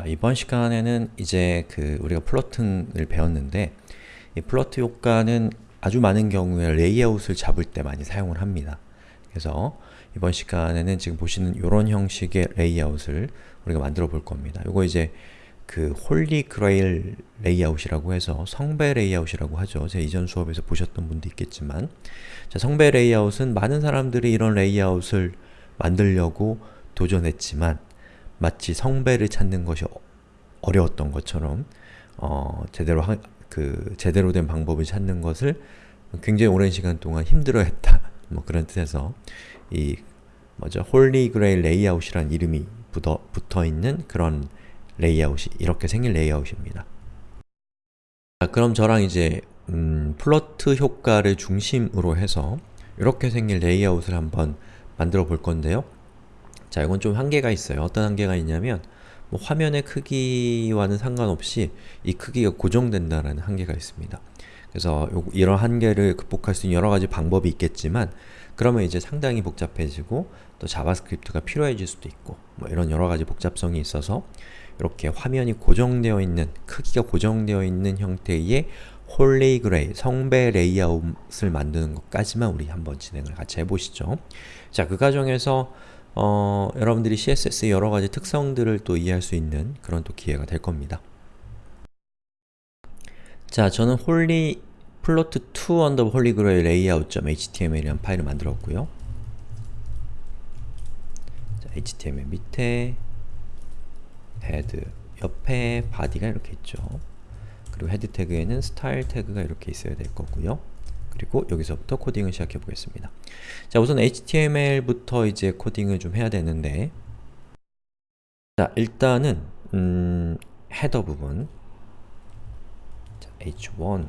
자, 이번 시간에는 이제 그 우리가 floating을 배웠는데 이 float 효과는 아주 많은 경우에 레이아웃을 잡을 때 많이 사용을 합니다. 그래서 이번 시간에는 지금 보시는 이런 형식의 레이아웃을 우리가 만들어 볼 겁니다. 이거 이제 그 Holy Grail 레이아웃이라고 해서 성배 레이아웃이라고 하죠. 제 이전 수업에서 보셨던 분도 있겠지만 자, 성배 레이아웃은 많은 사람들이 이런 레이아웃을 만들려고 도전했지만 마치 성배를 찾는 것이 어려웠던 것처럼 어, 제대로 하, 그 제대로 된 방법을 찾는 것을 굉장히 오랜 시간 동안 힘들어했다. 뭐 그런 뜻에서 이 뭐죠? Holy Grail 레이아웃이란 이름이 붙어, 붙어 있는 그런 레이아웃이 이렇게 생긴 레이아웃입니다. 자, 그럼 저랑 이제 음, float 효과를 중심으로 해서 이렇게 생긴 레이아웃을 한번 만들어 볼 건데요. 자, 이건 좀 한계가 있어요. 어떤 한계가 있냐면 뭐 화면의 크기와는 상관없이 이 크기가 고정된다는 한계가 있습니다. 그래서 요, 이런 한계를 극복할 수 있는 여러 가지 방법이 있겠지만 그러면 이제 상당히 복잡해지고 또 JavaScript가 필요해질 수도 있고 뭐 이런 여러 가지 복잡성이 있어서 이렇게 화면이 고정되어 있는 크기가 고정되어 있는 형태의 Holy Grail, 성배 레이아웃을 만드는 것까지만 우리 한번 진행을 같이 해보시죠. 자, 그 과정에서 어, 여러분들이 CSS의 여러가지 특성들을 또 이해할 수 있는 그런 또 기회가 될 겁니다. 자, 저는 holy float 2 under holy grail layout.html이라는 파일을 만들었고요. 자, HTML 밑에 head, 옆에 body가 이렇게 있죠. 그리고 head tag에는 style tag가 이렇게 있어야 될 거고요. 그리고 여기서부터 코딩을 시작해 보겠습니다. 자, 우선 HTML부터 이제 코딩을 좀 해야 되는데 자, 일단은 음, header 부분 자, h1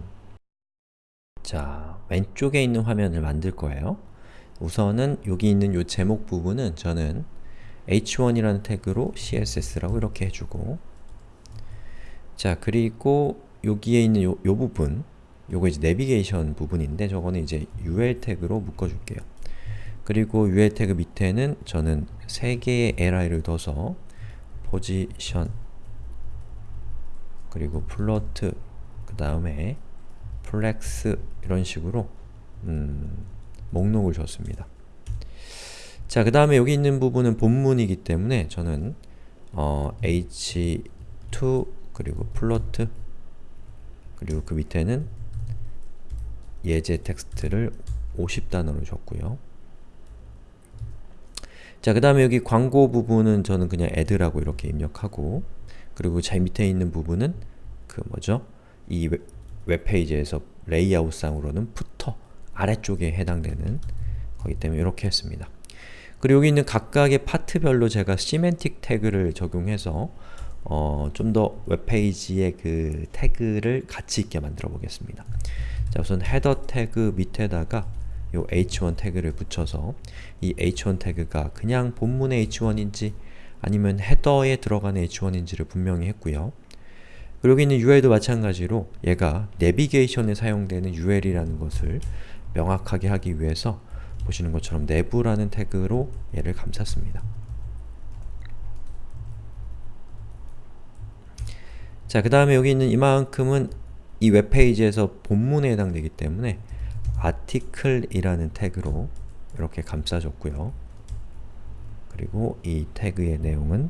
자, 왼쪽에 있는 화면을 만들 거예요. 우선은 여기 있는 요 제목 부분은 저는 h1이라는 tag로 css라고 이렇게 해주고 자, 그리고 여기에 있는 요, 요 부분 요거 이제 내비게이션 부분인데 저거는 이제 UL tag로 묶어줄게요. 그리고 UL tag 밑에는 저는 3개의 li를 둬서 포지션 그리고 float 그 다음에 flex 이런 식으로 음, 목록을 줬습니다. 자, 그 다음에 여기 있는 부분은 본문이기 때문에 저는 어, h2 그리고 float 그리고 그 밑에는 예제 텍스트를 50단어로 줬고요. 자, 그 다음에 여기 광고 부분은 저는 그냥 ad라고 이렇게 입력하고 그리고 제 밑에 있는 부분은 그 뭐죠? 이 웹페이지에서 레이아웃상으로는 footer 아래쪽에 해당되는 거기 때문에 이렇게 했습니다. 그리고 여기 있는 각각의 파트별로 제가 semantic 태그를 적용해서 어, 좀 더 웹페이지의 그 태그를 가치 있게 만들어 보겠습니다. 자 우선 header 태그 밑에다가 요 h1 태그를 붙여서 이 h1 태그가 그냥 본문의 h1인지 아니면 헤더에 들어가는 h1인지를 분명히 했고요. 그리고 있는 UL도 마찬가지로 얘가 내비게이션에 사용되는 UL이라는 것을 명확하게 하기 위해서 보시는 것처럼 내부라는 태그로 얘를 감쌌습니다. 자, 그 다음에 여기 있는 이만큼은 이 웹페이지에서 본문에 해당되기 때문에 article이라는 태그로 이렇게 감싸줬고요. 그리고 이 태그의 내용은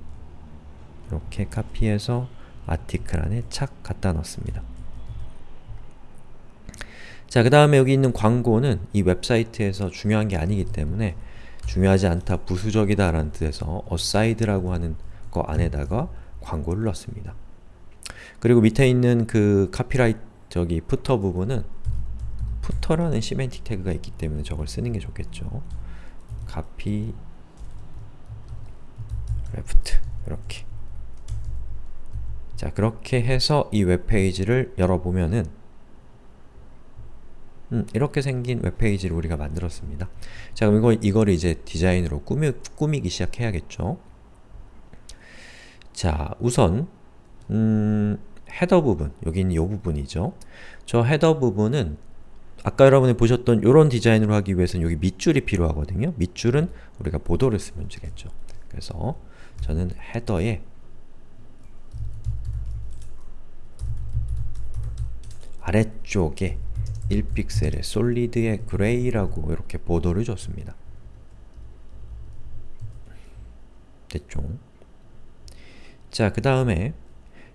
이렇게 카피해서 article 안에 착 갖다 넣습니다. 자, 그 다음에 여기 있는 광고는 이 웹사이트에서 중요한 게 아니기 때문에 중요하지 않다, 부수적이다 라는 뜻에서 aside라고 하는 거 안에다가 광고를 넣습니다. 그리고 밑에 있는 그 카피라이트 저기 footer 부분은 footer라는 semantic 태그가 있기 때문에 저걸 쓰는 게 좋겠죠. 카피 레프트 이렇게 자 그렇게 해서 이 웹페이지를 열어보면은 음, 이렇게 생긴 웹페이지를 우리가 만들었습니다. 자 그럼 이거, 이거를 이제 디자인으로 꾸미, 꾸미기 시작해야겠죠. 자 우선 음, 헤더 부분, 여기는 이 부분이죠. 저 헤더 부분은 아까 여러분이 보셨던 이런 디자인으로 하기 위해서는 여기 밑줄이 필요하거든요. 밑줄은 우리가 보도를 쓰면 되겠죠. 그래서 저는 헤더에 아래쪽에 1픽셀의 솔리드의 그레이라고 이렇게 보도를 줬습니다. 됐죠? 자, 그 다음에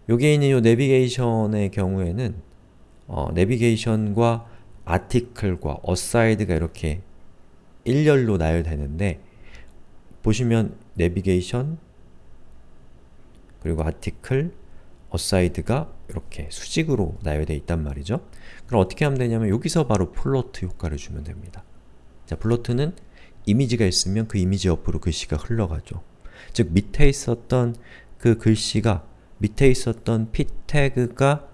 여기에 있는 이 내비게이션의 경우에는 어, 내비게이션과 article과 aside가 이렇게 일렬로 나열되는데 보시면 내비게이션 그리고 article, aside가 이렇게 수직으로 나열되어 있단 말이죠. 그럼 어떻게 하면 되냐면 여기서 바로 float 효과를 주면 됩니다. 자, float는 이미지가 있으면 그 이미지 옆으로 글씨가 흘러가죠. 즉 밑에 있었던 그 글씨가 밑에 있었던 p 태그가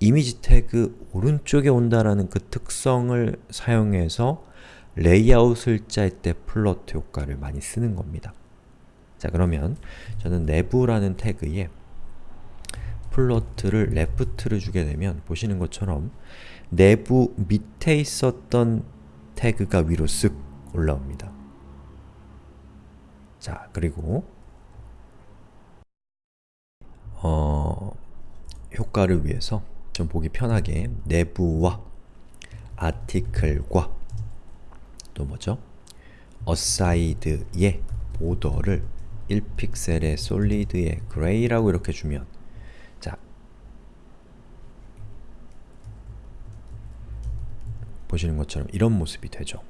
이미지 태그 오른쪽에 온다라는 그 특성을 사용해서 레이아웃을 짤 때 float 효과를 많이 쓰는 겁니다. 자 그러면 저는 nav라는 태그에 float를 left를 주게 되면 보시는 것처럼 nav 밑에 있었던 태그가 위로 쓱 올라옵니다. 자 그리고 어, 효과를 위해서 좀 보기 편하게 nav와 article과 또 뭐죠? aside의 border를 1픽셀의 solid의 gray라고 이렇게 주면 자 보시는 것처럼 이런 모습이 되죠.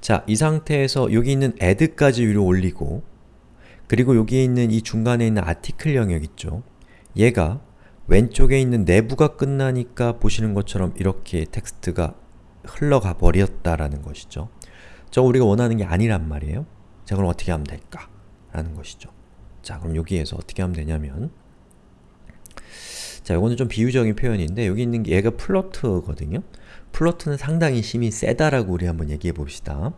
자, 이 상태에서 여기 있는 add까지 위로 올리고 그리고 여기에 있는 이 중간에 있는 아티클 영역 있죠? 얘가 왼쪽에 있는 내부가 끝나니까 보시는 것처럼 이렇게 텍스트가 흘러가 버렸다라는 것이죠. 저 우리가 원하는 게 아니란 말이에요. 자, 그럼 어떻게 하면 될까? 라는 것이죠. 자, 그럼 여기에서 어떻게 하면 되냐면 자, 이거는 좀 비유적인 표현인데 여기 있는 게 얘가 플로트거든요. float는 상당히 힘이 세다라고 우리 한번 얘기해 봅시다.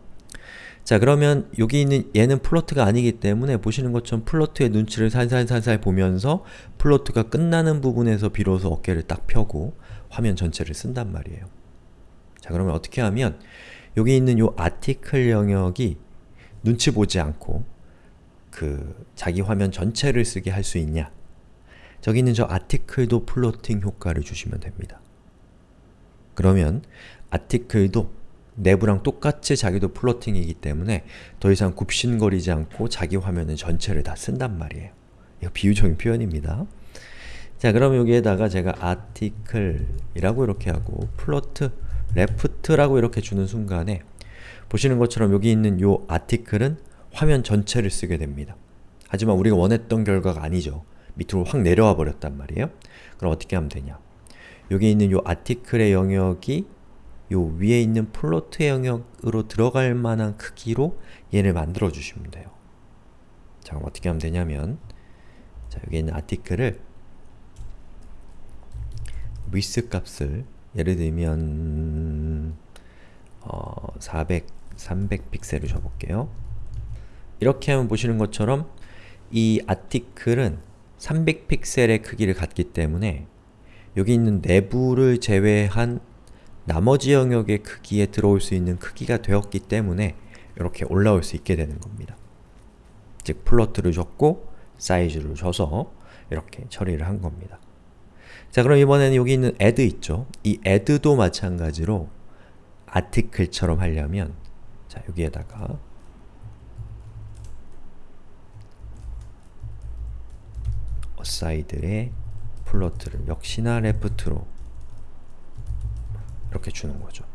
자 그러면 여기 있는 얘는 float가 아니기 때문에 보시는 것처럼 float의 눈치를 살살살살 보면서 float가 끝나는 부분에서 비로소 어깨를 딱 펴고 화면 전체를 쓴단 말이에요. 자 그러면 어떻게 하면 여기 있는 요 article 영역이 눈치 보지 않고 그 자기 화면 전체를 쓰게 할 수 있냐 저기 있는 저 article도 floating 효과를 주시면 됩니다. 그러면 article도 nav랑 똑같이 자기도 floating이기 때문에 더 이상 굽신거리지 않고 자기 화면은 전체를 다 쓴단 말이에요. 이거 비유적인 표현입니다. 자 그럼 여기에다가 제가 article이라고 이렇게 하고 float, left라고 이렇게 주는 순간에 보시는 것처럼 여기 있는 요 article은 화면 전체를 쓰게 됩니다. 하지만 우리가 원했던 결과가 아니죠. 밑으로 확 내려와 버렸단 말이에요. 그럼 어떻게 하면 되냐? 여기 있는 요 article의 영역이 요 위에 있는 플로트의 영역으로 들어갈 만한 크기로 얘를 만들어 주시면 돼요. 자, 그럼 어떻게 하면 되냐면 자, 여기 있는 아티클을 width 값을 예를 들면 어, 400, 300 픽셀을 줘볼게요. 이렇게 하면 보시는 것처럼 이 아티클은 300 픽셀의 크기를 갖기 때문에 여기 있는 내부를 제외한 나머지 영역의 크기에 들어올 수 있는 크기가 되었기 때문에 이렇게 올라올 수 있게 되는 겁니다. 즉 플로트를 줬고 사이즈를 줘서 이렇게 처리를 한 겁니다. 자 그럼 이번에는 여기 있는 add 있죠? 이 add도 마찬가지로 article처럼 하려면 자 여기에다가 aside의 플로트를 역시나 left로 이렇게 주는 거죠.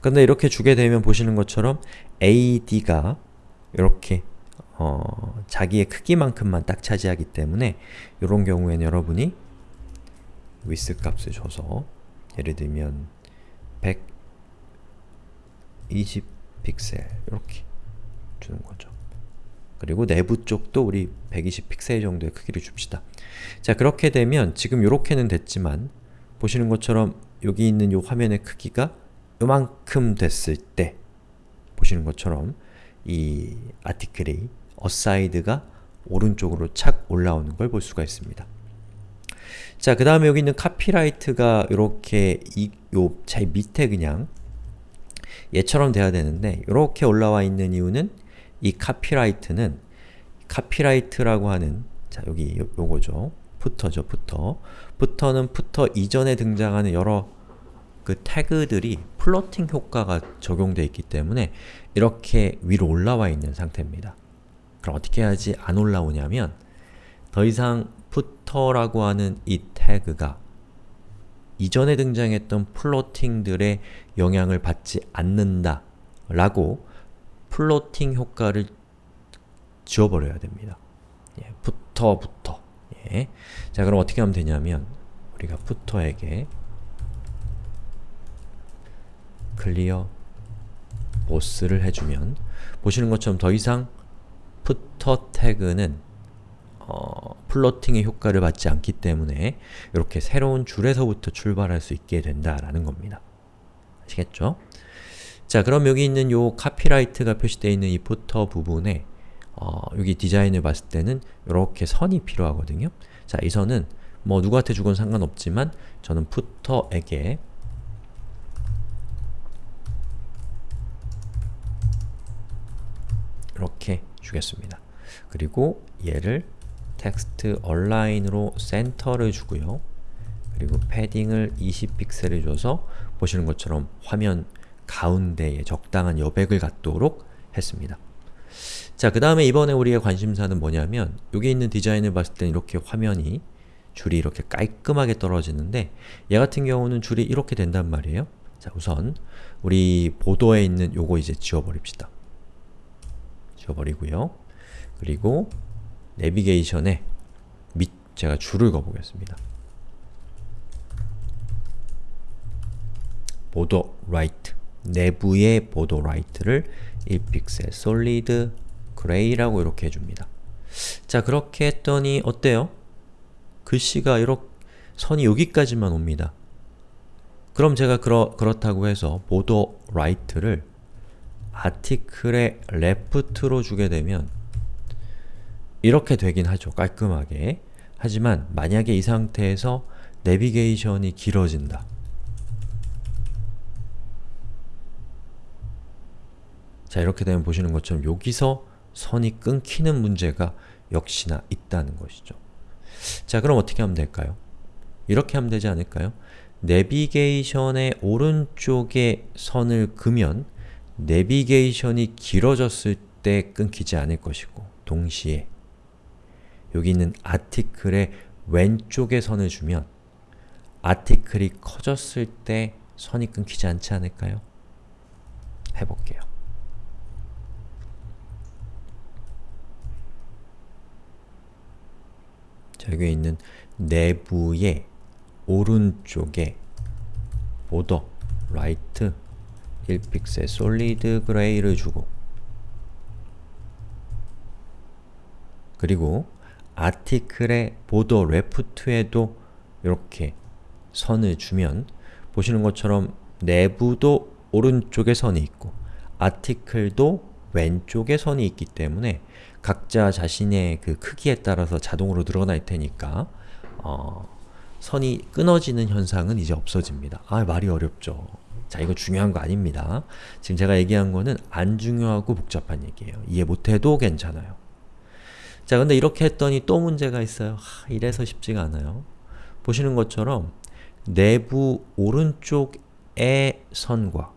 근데 이렇게 주게 되면 보시는 것처럼 AD가 이렇게 어, 자기의 크기만큼만 딱 차지하기 때문에 이런 경우에는 여러분이 width 값을 줘서 예를 들면 120 픽셀 이렇게 주는 거죠. 그리고 내부 쪽도 우리 120 픽셀 정도의 크기를 줍시다. 자 그렇게 되면 지금 이렇게는 됐지만 보시는 것처럼 여기 있는 이 화면의 크기가 요만큼 됐을 때 보시는 것처럼 이 article이 aside가 오른쪽으로 착 올라오는 걸 볼 수가 있습니다. 자, 그 다음에 여기 있는 카피라이트가 이렇게 이, 요, 제 밑에 그냥 얘처럼 돼야 되는데 이렇게 올라와 있는 이유는 이 카피라이트는 카피라이트라고 하는 자, 여기 요, 요거죠. footer죠, footer. footer는 footer 이전에 등장하는 여러 그 태그들이 floating 효과가 적용되어 있기 때문에 이렇게 위로 올라와 있는 상태입니다. 그럼 어떻게 해야지 안 올라오냐면 더 이상 footer라고 하는 이 태그가 이전에 등장했던 플로팅들의 영향을 받지 않는다 라고 플로팅 효과를 지워버려야 됩니다. 예, footer부터 예. 자 그럼 어떻게 하면 되냐면 우리가 footer에게 clear both를 해주면 보시는 것처럼 더 이상 footer 태그는 어, floating의 효과를 받지 않기 때문에 이렇게 새로운 줄에서부터 출발할 수 있게 된다라는 겁니다. 아시겠죠? 자 그럼 여기 있는 요 카피라이트가 표시되어 있는 이 footer 부분에 어, 여기 디자인을 봤을 때는 이렇게 선이 필요하거든요. 자, 이 선은 뭐 누구한테 주건 상관없지만 저는 푸터에게 주겠습니다. 그리고 얘를 텍스트 얼라인으로 센터를 주고요. 그리고 패딩을 20픽셀을 줘서 보시는 것처럼 화면 가운데에 적당한 여백을 갖도록 했습니다. 자, 그 다음에 이번에 우리의 관심사는 뭐냐면 여기 있는 디자인을 봤을 때 이렇게 화면이 줄이 이렇게 깔끔하게 떨어지는데 얘 같은 경우는 줄이 이렇게 된단 말이에요. 자, 우선 우리 보도에 있는 요거 이제 지워버립시다. 지워버리고요. 그리고 내비게이션에 밑 제가 줄을 그어보겠습니다. right nav의 border right를 1픽셀 solid gray라고 이렇게 해줍니다. 자 그렇게 했더니 어때요? 글씨가 이렇게 선이 여기까지만 옵니다. 그럼 제가 그러, 그렇다고 해서 보도 라이트를 아티클의 레프트로 주게 되면 이렇게 되긴 하죠. 깔끔하게. 하지만 만약에 이 상태에서 내비게이션이 길어진다. 자 이렇게 되면 보시는 것처럼 여기서 선이 끊기는 문제가 역시나 있다는 것이죠. 자 그럼 어떻게 하면 될까요? 이렇게 하면 되지 않을까요? 내비게이션의 오른쪽에 선을 그면 내비게이션이 길어졌을 때 끊기지 않을 것이고 동시에 여기 있는 아티클의 왼쪽에 선을 주면 아티클이 커졌을 때 선이 끊기지 않지 않을까요? 해볼게요. 자, 여기 있는 nav의 오른쪽에 border, right, 1픽셀 solid gray를 주고 그리고 article의 border left에도 이렇게 선을 주면 보시는 것처럼 내부도 오른쪽에 선이 있고 아티클도 왼쪽에 선이 있기 때문에 각자 자신의 그 크기에 따라서 자동으로 늘어날 테니까 어, 선이 끊어지는 현상은 이제 없어집니다. 아 말이 어렵죠. 자 이거 중요한 거 아닙니다. 지금 제가 얘기한 거는 안 중요하고 복잡한 얘기예요. 이해 못해도 괜찮아요. 자 근데 이렇게 했더니 또 문제가 있어요. 하, 이래서 쉽지가 않아요. 보시는 것처럼 내부 오른쪽의 선과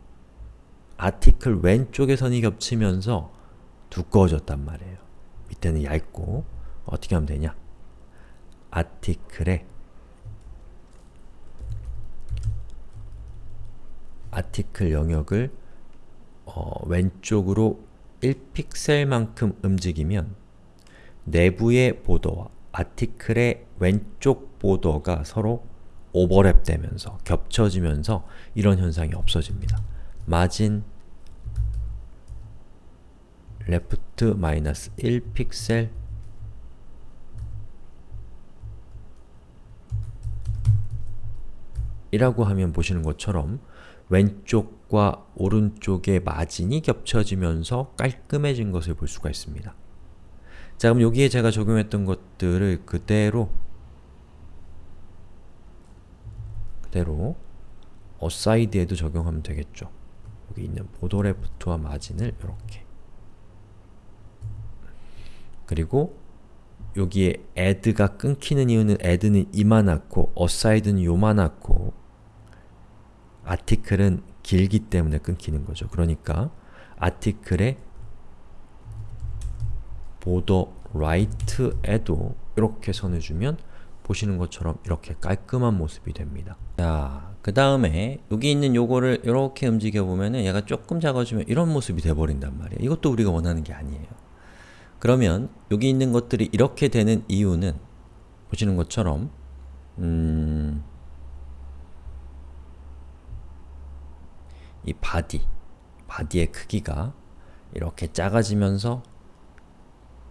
아티클 왼쪽의 선이 겹치면서 두꺼워졌단 말이에요. 밑에는 얇고 어떻게 하면 되냐? 아티클에 아티클 영역을 어, 왼쪽으로 1픽셀만큼 움직이면 내부의 보더와 아티클의 왼쪽 보더가 서로 오버랩 되면서 겹쳐지면서 이런 현상이 없어집니다. 마진 left 마이너스 1픽셀 이라고 하면 보시는 것처럼 왼쪽과 오른쪽의 마진이 겹쳐지면서 깔끔해진 것을 볼 수가 있습니다. 자 그럼 여기에 제가 적용했던 것들을 그대로 그대로 어사이드에도 적용하면 되겠죠. 여기 있는 보도 레프트와 마진을 이렇게 그리고 여기에 add가 끊기는 이유는 add는 이만하고 aside는 요만하고 아티클은 길기 때문에 끊기는 거죠. 그러니까 아티클의 보더 right에도 이렇게 선을 주면 보시는 것처럼 이렇게 깔끔한 모습이 됩니다. 자, 그 다음에 여기 있는 요거를 이렇게 움직여 보면은 얘가 조금 작아지면 이런 모습이 돼버린단 말이에요. 이것도 우리가 원하는 게 아니에요. 그러면 여기 있는 것들이 이렇게 되는 이유는 보시는 것처럼 음, 이 body, body의 크기가 이렇게 작아지면서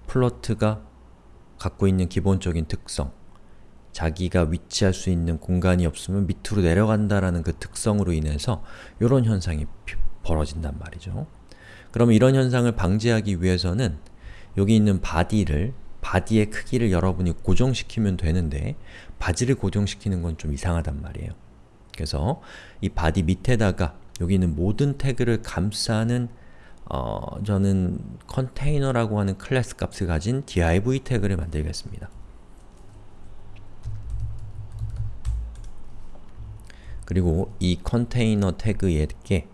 float가 갖고 있는 기본적인 특성 자기가 위치할 수 있는 공간이 없으면 밑으로 내려간다라는 그 특성으로 인해서 이런 현상이 벌어진단 말이죠. 그럼 이런 현상을 방지하기 위해서는 여기 있는 body를 body의 크기를 여러분이 고정시키면 되는데 body를 고정시키는 건 좀 이상하단 말이에요. 그래서 이 body 밑에다가 여기 있는 모든 태그를 감싸는 어, 저는 컨테이너라고 하는 클래스 값을 가진 div 태그를 만들겠습니다. 그리고 이 컨테이너 태그에게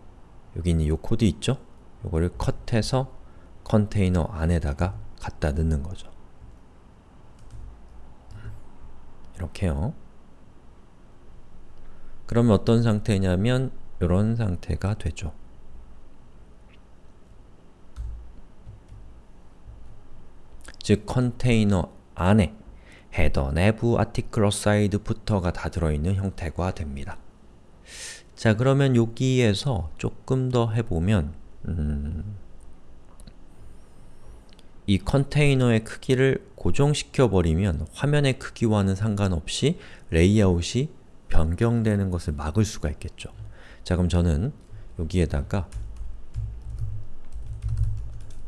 여기 있는 이 코드 있죠? 이거를 cut해서 컨테이너 안에다가 갖다 넣는 거죠. 이렇게요. 그러면 어떤 상태냐면 이런 상태가 되죠. 즉 컨테이너 안에 header, nav, article, aside, footer가 다 들어있는 형태가 됩니다. 자 그러면 여기에서 조금 더 해보면 음, 이 컨테이너의 크기를 고정시켜 버리면 화면의 크기와는 상관없이 레이아웃이 변경되는 것을 막을 수가 있겠죠. 자 그럼 저는 여기에다가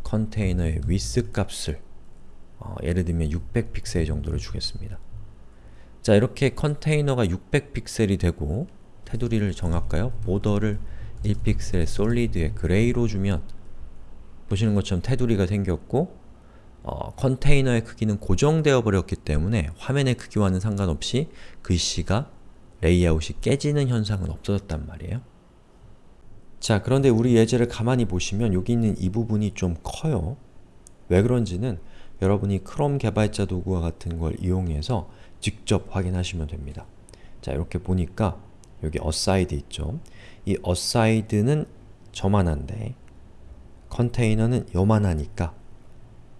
컨테이너의 width 값을 어, 예를 들면 600픽셀 정도를 주겠습니다. 자 이렇게 컨테이너가 600픽셀이 되고 테두리를 정할까요? border를 1픽셀 solid에 gray로 주면 보시는 것처럼 테두리가 생겼고 어, 컨테이너의 크기는 고정되어 버렸기 때문에 화면의 크기와는 상관없이 글씨가 레이아웃이 깨지는 현상은 없어졌단 말이에요. 자 그런데 우리 예제를 가만히 보시면 여기 있는 이 부분이 좀 커요. 왜 그런지는 여러분이 크롬 개발자 도구와 같은 걸 이용해서 직접 확인하시면 됩니다. 자 이렇게 보니까 여기 aside 있죠. 이 aside는 저만한데 컨테이너는 요만하니까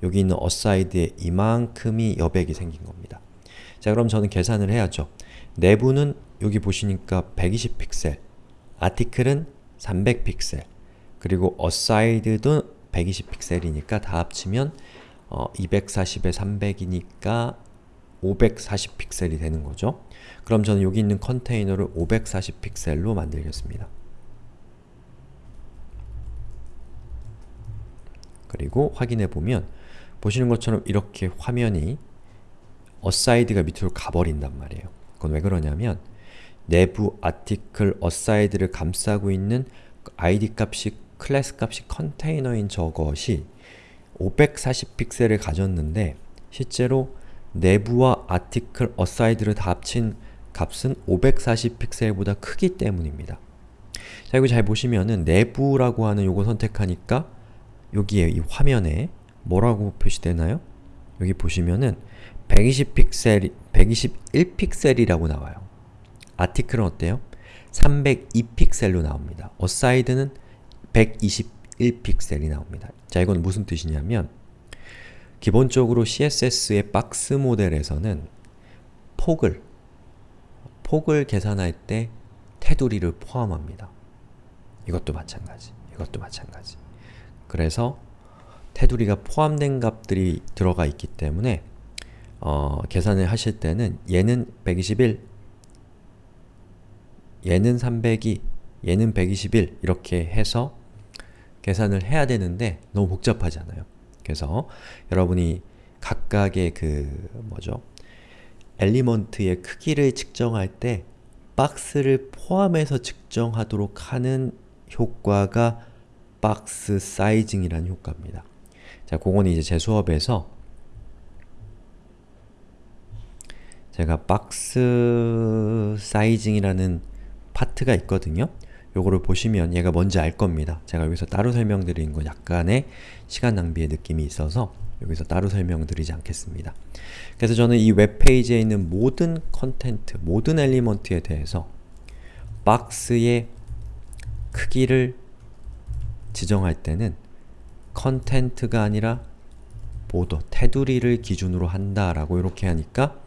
여기 있는 aside에 이만큼이 여백이 생긴 겁니다. 자 그럼 저는 계산을 해야죠. 내부는 여기 보시니까 120픽셀, 아티클은 300픽셀, 그리고 aside도 120픽셀이니까 다 합치면 어, 240에 300이니까 540픽셀이 되는 거죠. 그럼 저는 여기 있는 컨테이너를 540픽셀로 만들겠습니다. 그리고 확인해보면 보시는 것처럼 이렇게 화면이 aside가 밑으로 가버린단 말이에요. 그건 왜 그러냐면 nav article aside를 감싸고 있는 id 값이 클래스 값이 컨테이너인 저것이 540픽셀을 가졌는데 실제로 nav와 article aside를 다 합친 값은 540픽셀보다 크기 때문입니다. 자, 여기 잘 보시면은 nav라고 하는 요거 선택하니까 여기에 이 화면에 뭐라고 표시되나요? 여기 보시면은 120픽셀, 121픽셀이라고 나와요. article은 어때요? 302픽셀로 나옵니다. aside는 121픽셀이 나옵니다. 자, 이건 무슨 뜻이냐면 기본적으로 CSS의 박스 모델에서는 폭을 폭을 계산할 때 테두리를 포함합니다. 이것도 마찬가지, 이것도 마찬가지. 그래서 테두리가 포함된 값들이 들어가 있기 때문에 어, 계산을 하실 때는 얘는 121, 얘는 302, 얘는 121 이렇게 해서 계산을 해야 되는데 너무 복잡하잖아요. 그래서 여러분이 각각의 그 뭐죠? 엘리먼트의 크기를 측정할 때 박스를 포함해서 측정하도록 하는 효과가 박스 사이징이라는 효과입니다. 자, 그건 이제 제 수업에서 제가 박스 사이징이라는 파트가 있거든요. 요거를 보시면 얘가 뭔지 알 겁니다. 제가 여기서 따로 설명드리는 건 약간의 시간 낭비의 느낌이 있어서 여기서 따로 설명드리지 않겠습니다. 그래서 저는 이 웹페이지에 있는 모든 content, 모든 element에 대해서 박스의 크기를 지정할 때는 content가 아니라 border, 테두리를 기준으로 한다라고 이렇게 하니까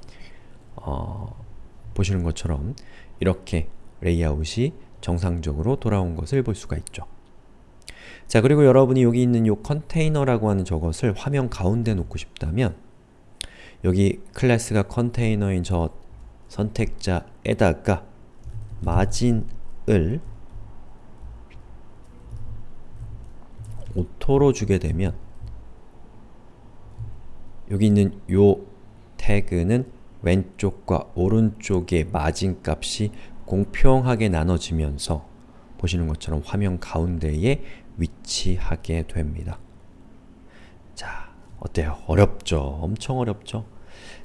어, 보시는 것처럼 이렇게 레이아웃이 정상적으로 돌아온 것을 볼 수가 있죠. 자 그리고 여러분이 여기 있는 이 컨테이너라고 하는 저것을 화면 가운데 놓고 싶다면 여기 클래스가 컨테이너인 저 선택자에다가 마진을 auto로 주게 되면 여기 있는 요 태그는 왼쪽과 오른쪽의 마진 값이 공평하게 나눠지면서 보시는 것처럼 화면 가운데에 위치하게 됩니다. 자, 어때요? 어렵죠? 엄청 어렵죠?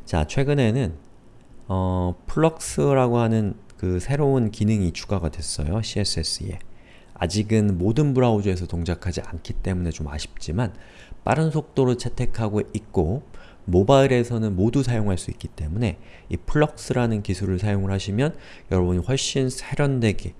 자, 최근에는 어, flex라고 하는 그 새로운 기능이 추가가 됐어요. CSS에. 아직은 모든 브라우저에서 동작하지 않기 때문에 좀 아쉽지만 빠른 속도로 채택하고 있고 모바일에서는 모두 사용할 수 있기 때문에 이 flex라는 기술을 사용을 하시면 여러분이 훨씬 세련되게,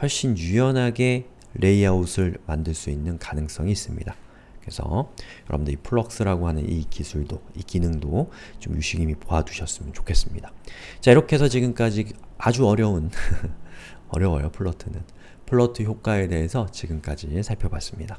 훨씬 유연하게 레이아웃을 만들 수 있는 가능성이 있습니다. 그래서 여러분들 이 flex라고 하는 이 기술도, 이 기능도 좀 유심히 보아두셨으면 좋겠습니다. 자 이렇게 해서 지금까지 아주 어려운 어려워요 float는 플러트 효과에 대해서 지금까지 살펴봤습니다.